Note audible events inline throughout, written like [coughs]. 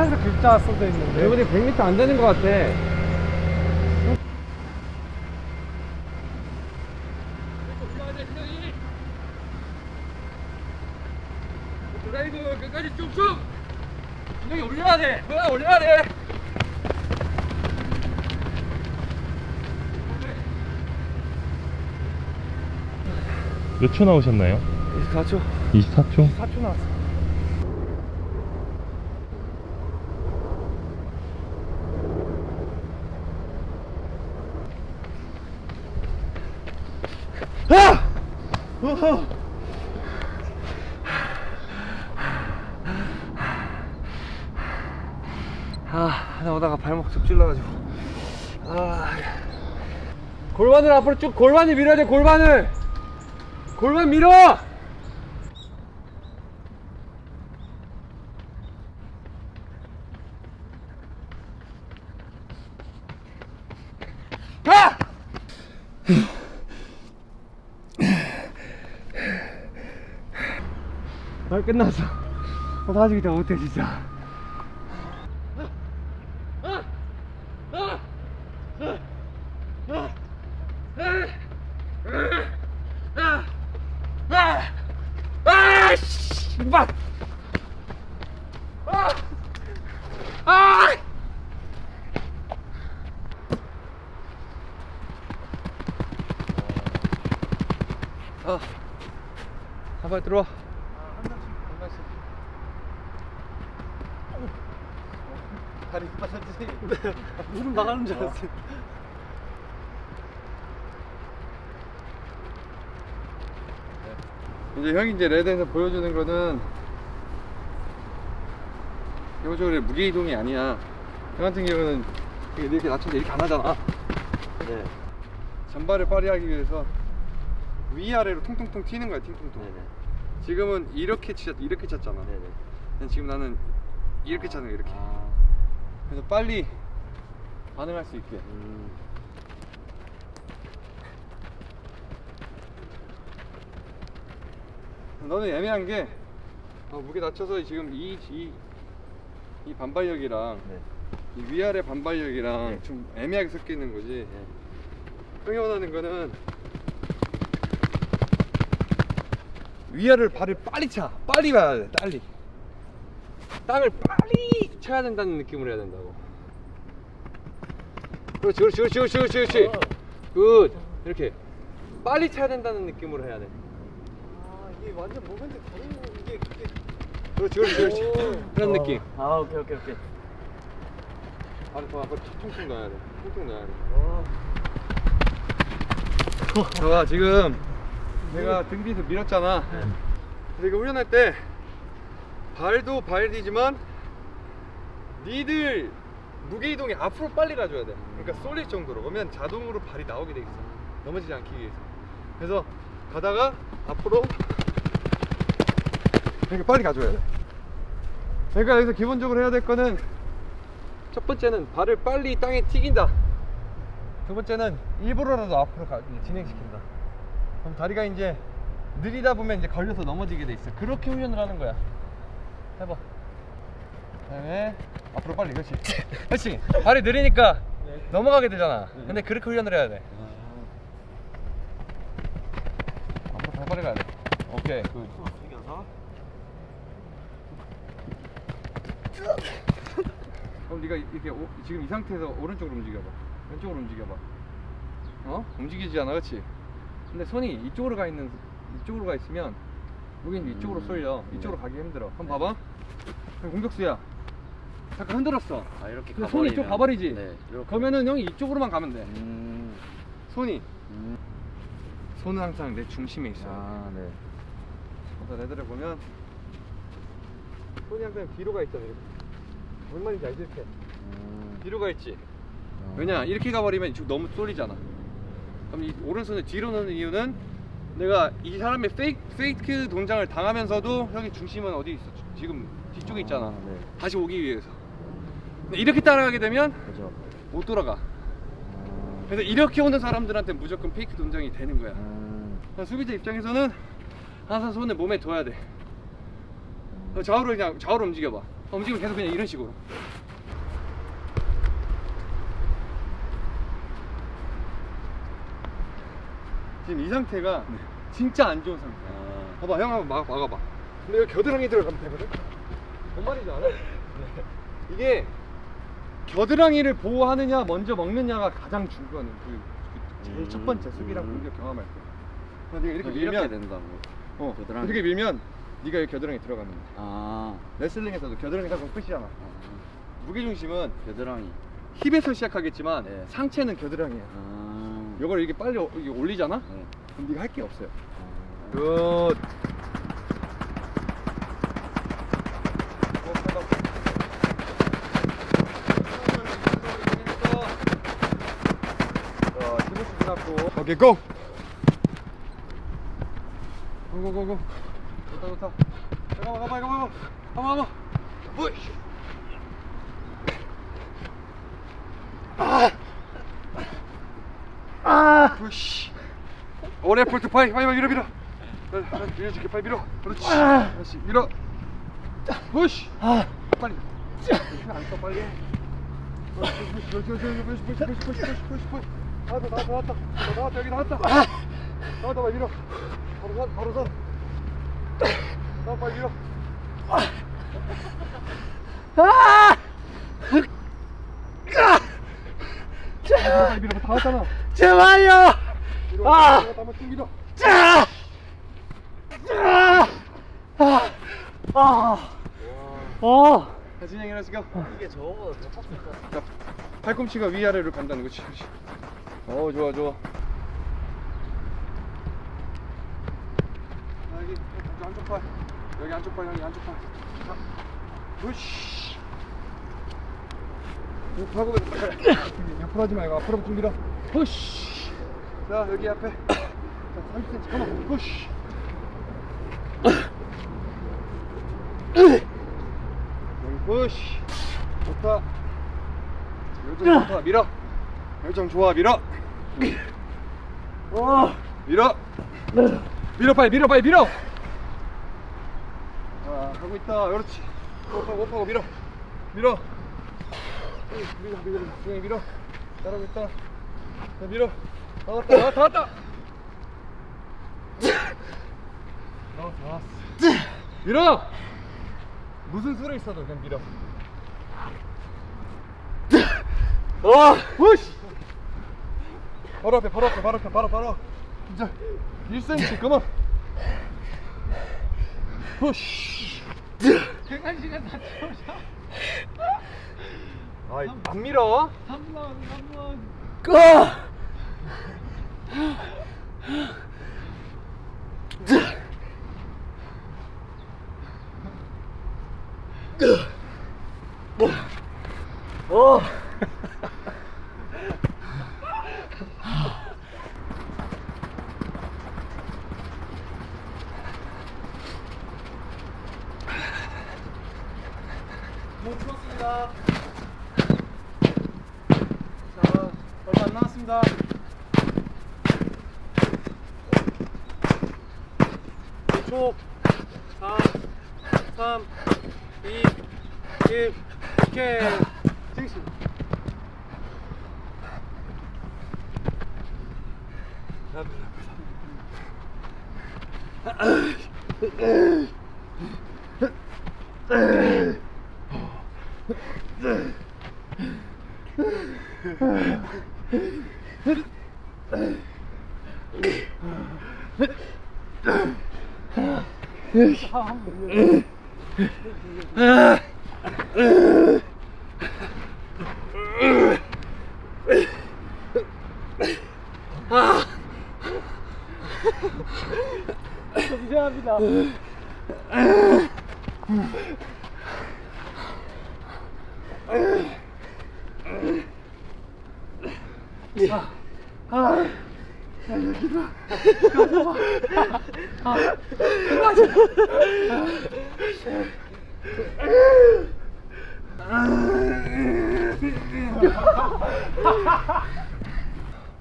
하얀색 글자 써져 있는데. 이번에 100m 안 되는 것 같아. 드라이브 끝까지 쭉쭉 여기 올려야 돼 뭐야 올려야 돼 몇 초 나오셨나요? 24초. 24초? 4초 나왔어. 아! 어허. 아, 나 오다가 발목 쭉 찔러가지고. 아. 골반을 앞으로 쭉 골반이 밀어야 돼, 골반을! 골반 밀어! 아! 아, 끝났어. 어, 나 아직 이따 못해, 진짜. 아, 씨발! 아! 아! 아, 한발 들어와. 다리 빠졌지? 무릎 나가는 줄 알았어. 이제 형이 이제 레드에서 보여주는 거는 기본적으로 무게 이동이 아니야. 형 같은 경우는 이렇게 낮춰서 이렇게 안 하잖아. 네. 전발을 발휘하기 위해서 위아래로 통통통 튀는 거야, 팅통통. 네네. 지금은 이렇게 치 이렇게 찼잖아. 네네. 근데 지금 나는 이렇게 차는 거야, 이렇게. 아. 그래서 빨리 반응할 수 있게. 음. 너는 애매한 게 어, 무게 낮춰서 지금 이, 이, 이 반발력이랑 네. 이 위아래 반발력이랑 네. 좀 애매하게 섞여 있는 거지. 네. 형이 원하는 거는 위아래를 발을 빨리 차. 빨리 가야 돼. 빨리. 땅을 빨리 쳐야 된다는 느낌으로 해야 된다고. 그렇지, 그렇지, 그렇지, 그렇지, 그렇지, 그렇지. Good. 이렇게 빨리 쳐야 된다는 느낌으로 해야 돼. 아, 이게 완전 모멘트 다른 이게 이게 그렇지, 그렇지, 그렇지. 그런 느낌. 아 오케이 오케이 오케이. 발을 더 앞으로 퉁퉁 넣어야 돼. 퉁퉁 넣어야 돼. 와. 봐봐 지금 내가 등 뒤에서 밀었잖아 그래서 이거 훈련할 때 발도 발이지만 니들 무게 이동이 앞으로 빨리 가줘야 돼 그러니까 쏠릴 정도로 그러면 자동으로 발이 나오게 돼 있어 넘어지지 않기 위해서 그래서 가다가 앞으로 이렇게 빨리 가줘야 돼 그러니까 여기서 기본적으로 해야 될 거는 첫 번째는 발을 빨리 땅에 튀긴다 두 번째는 일부러라도 앞으로 가, 진행시킨다. 그럼 다리가 이제 느리다 보면 이제 걸려서 넘어지게 돼 있어. 그렇게 훈련을 하는 거야. 해봐. 그 다음에 앞으로 빨리, 그렇지. [laughs] 그렇지. 발이 느리니까 넘어가게 되잖아. 근데 그렇게 훈련을 해야 돼. 앞으로 더 빨리 가야 돼. 오케이. Good. [laughs] 그럼 네가 이렇게 오- 지금 이 상태에서 오른쪽으로 움직여봐. 왼쪽으로 움직여봐. 어? 움직이지 않아, 그렇지? 근데 손이 이쪽으로 가 있는 이쪽으로 가 있으면 여긴 이쪽으로 쏠려. 이쪽으로 가기 힘들어. 한번 봐봐. 공격수야. 잠깐 흔들었어. 아 이렇게 근데 손이 이쪽 가버리지. 네. 이렇게. 그러면은 형이 이쪽으로만 가면 돼. 음. 손이 음. 손은 항상 내 중심에 있어. 요 아 네. 그래서 레드를 보면 손이 항상 뒤로 가 있잖아. 이렇게. 뭔 말인지 알지? 이렇게. 음. 뒤로 가 있지. 어. 왜냐 이렇게 가버리면 이쪽 너무 쏠리잖아 그럼 이 오른손을 뒤로 넣는 이유는 내가 이 사람의 페이크, 페이크 동작을 당하면서도 형의 중심은 어디 있어 지금 뒤쪽에 있잖아 아, 네. 다시 오기 위해서 이렇게 따라가게 되면 그죠. 못 돌아가 음. 그래서 이렇게 오는 사람들한테 무조건 페이크 동작이 되는 거야 음. 수비자 입장에서는 항상 손을 몸에 둬야 돼 그래서 좌우로 그냥 좌우로 움직여봐 움직이면 계속 그냥 이런 식으로. 지금 이 상태가 진짜 안 좋은 상태야. 아, 봐봐, 형 한번 막, 막아봐. 근데 여기 겨드랑이 들어가면 되거든? 뭔 말인지 알아? [laughs] 이게 겨드랑이를 보호하느냐, 먼저 먹느냐가 가장 중요한 그, 그 제일 첫 번째 수비랑 음. 공격 경험할 때. 네가 이렇게 밀면, 된다고. 어, 겨드랑이. 이렇게 밀면 네가 여기 겨드랑이 들어가는 거야. 아, 레슬링에서도 겨드랑이 잡으면 끝이잖아. 아, 무게 중심은 겨드랑이. 힙에서 시작하겠지만 네. 상체는 겨드랑이야. 아, 이걸 이렇게 빨리 어- 이게 올리잖아? 네. 그럼 네가 할 게 없어요. 아. Good. 오케이 go! go go go go 좋다 좋다 잠깐만 가봐 가봐 가봐 가봐 으이씨. 아! 아! 으이씨 오래 폴트 파이 파이 밀어 밀어 밀어줄게 빨리 밀어 그렇지 그렇지 밀어 푸시 빨리 안써 빨리 그렇지 그렇지 푸시 푸시 푸시 푸시 푸시 푸시 푸시 나왔다 나왔다 나왔다 어, 나왔다 여기 나왔다 나왔다 빨리 밀어 바로 선 바로 선나 빨리 밀어 밀어 빨리 밀어 다 왔잖아 제발요. 밀어 아! 한번 쭉 밀어 짜. 짜. 아. 아. 어. 자 진영이 일어나시고 이게 저거보다 더것 같아. 자, 팔꿈치가 위아래로 간다는 거지. 어, 좋아, 좋아. 자, 여기, 한쪽 팔. 여기 한쪽 팔, 여기 한쪽 팔. 자, 으씨. 하고 [coughs] 옆으로 하지 말고 앞으로 좀 밀어. 푸시. 자, 여기 앞에. [coughs] 자, 30cm. 가만. [coughs] 여기 푸시. 좋다. 좋다. 밀어. 열정 좋아. 밀어. 어. 밀어. 밀어 빨리 밀어 빨리 밀어. 아 하고 있다. 그렇지. 호흡하고 호흡하고 밀어. 밀어. 응, 밀어 밀어 중에 밀어. 잘하고 있다. 자, 밀어. 다 왔다 다 왔다 다 왔다. 어, 다 왔어. 밀어. 무슨 수로 있어도 그냥 밀어. 어. 으씨! 바로 앞에, 바로 앞에, 바로 앞에, 바로, 바로. 진짜 1cm, 그만. 푸시. 시간 시간 다 채우자. 아이, 안 밀어. 3번 3번. 꺼. 어. 못 풀었습니다. 자, 얼마 안 남았습니다. 초 4 3 2 1 오케이. 징수. 미안합니다.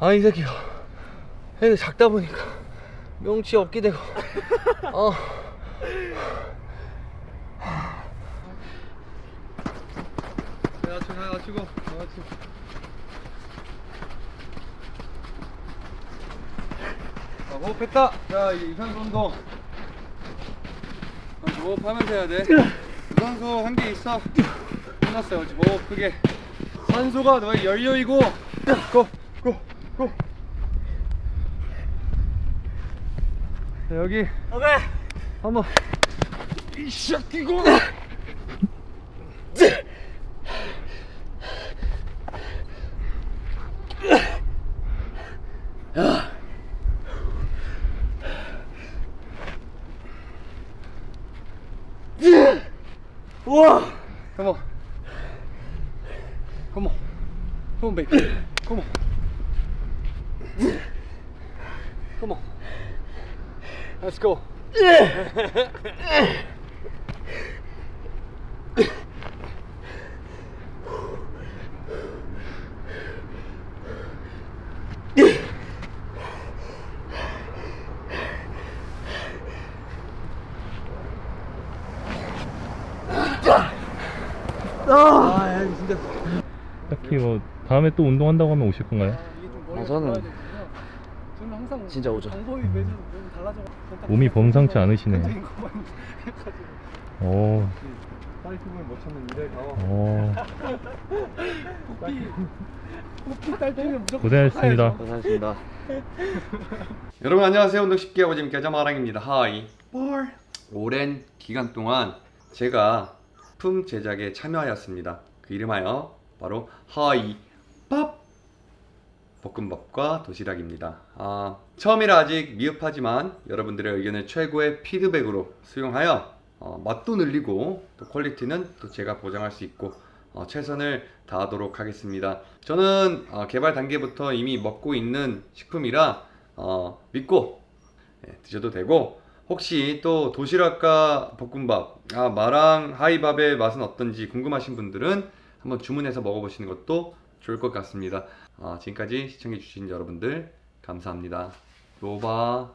아, 이 새끼가. 애들 작다 보니까 명치 없게 되고. 어. 다 맞추고 다 맞추고 호흡했다. 자 이제 유산소 운동. 어, 호흡하면서 해야 돼. 유산소 한 개 있어. 끝났어요 지금. 호흡 크게. 산소가 너의 연료이고. 고 고 고. 자 여기 오케이. 한번 이샥 뛰고 우와. Come on. Come on. Come on, baby. Come on. Come on. Let's go. 아, 야, 진짜. 딱히 뭐 다음에 또 운동한다고 하면 오실 건가요? 아, 저는. 저는 항상 진짜 오죠. 방법이 매주 너무 달라져. 몸이 범상치 해가지고. 오, 파이팅을 못 쳤는데, 어. 오, 호피 딸 때는 무조건 고생하셨습니다. 고생하셨습니다. [laughs] 여러분 안녕하세요 운동 쉽게 하고 재밌게 하자 마랑입니다 하이 볼 오랜 기간 동안 제가 품 제작에 참여하였습니다 그 이름하여 바로 하이 밥 볶음밥과 도시락입니다 아, 처음이라 아직 미흡하지만 여러분들의 의견을 최고의 피드백으로 수용하여 어, 맛도 늘리고 또 퀄리티는 또 제가 보장할 수 있고 어, 최선을 다하도록 하겠습니다. 저는 어, 개발 단계부터 이미 먹고 있는 식품이라 어, 믿고 예, 드셔도 되고 혹시 또 도시락과 볶음밥, 아, 마랑 하이밥의 맛은 어떤지 궁금하신 분들은 한번 주문해서 먹어보시는 것도 좋을 것 같습니다. 어, 지금까지 시청해주신 여러분들 감사합니다. 로바